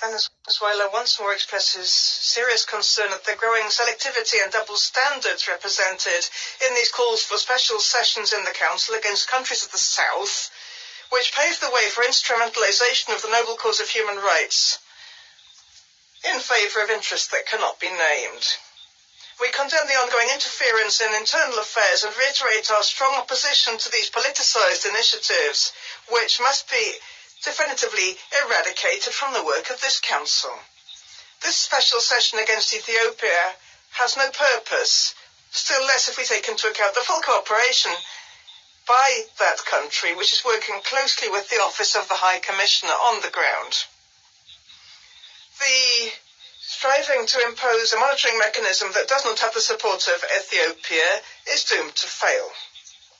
Venezuela once more expresses serious concern at the growing selectivity and double standards represented in these calls for special sessions in the Council against countries of the South, which pave the way for instrumentalization of the noble cause of human rights in favor of interests that cannot be named. We condemn the ongoing interference in internal affairs and reiterate our strong opposition to these politicized initiatives, which must be definitively eradicated from the work of this council. This special session against Ethiopia has no purpose, still less if we take into account the full cooperation by that country, which is working closely with the Office of the High Commissioner on the ground. The striving to impose a monitoring mechanism that does not have the support of Ethiopia is doomed to fail.